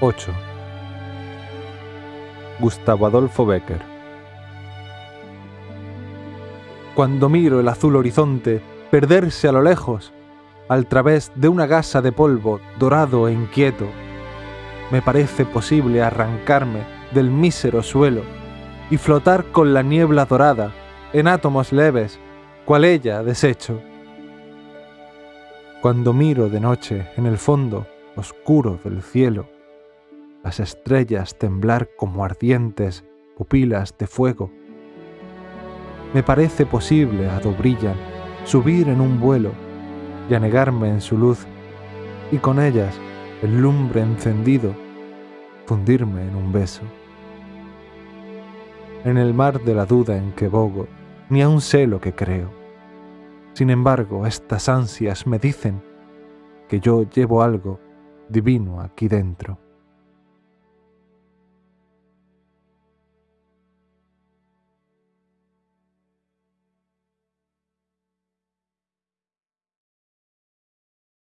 8. Gustavo Adolfo Becker Cuando miro el azul horizonte perderse a lo lejos, al través de una gasa de polvo dorado e inquieto, me parece posible arrancarme del mísero suelo y flotar con la niebla dorada en átomos leves, cual ella desecho. Cuando miro de noche en el fondo oscuro del cielo, las estrellas temblar como ardientes pupilas de fuego, me parece posible, a do brillan, subir en un vuelo y anegarme en su luz, y con ellas, el lumbre encendido, fundirme en un beso. En el mar de la duda en que bogo, ni aun sé lo que creo. Sin embargo, estas ansias me dicen que yo llevo algo divino aquí dentro.